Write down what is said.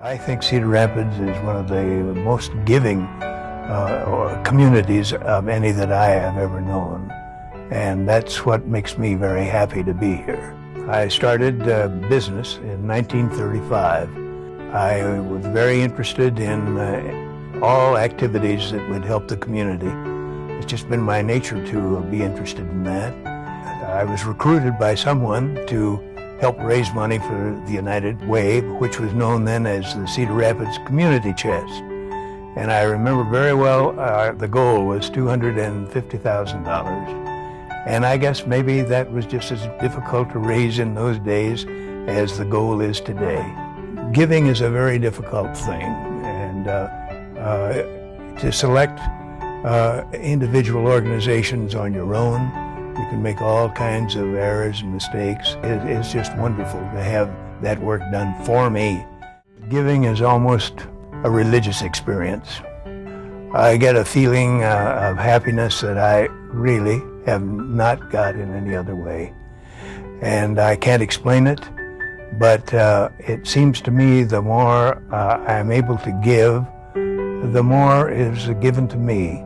I think Cedar Rapids is one of the most giving uh, communities of any that I have ever known. And that's what makes me very happy to be here. I started uh, business in 1935. I was very interested in uh, all activities that would help the community. It's just been my nature to be interested in that. I was recruited by someone to help raise money for the United Way, which was known then as the Cedar Rapids Community Chest. And I remember very well uh, the goal was $250,000. And I guess maybe that was just as difficult to raise in those days as the goal is today. Giving is a very difficult thing, and uh, uh, to select uh, individual organizations on your own, you can make all kinds of errors and mistakes. It, it's just wonderful to have that work done for me. Giving is almost a religious experience. I get a feeling uh, of happiness that I really have not got in any other way. And I can't explain it, but uh, it seems to me the more uh, I'm able to give, the more is given to me.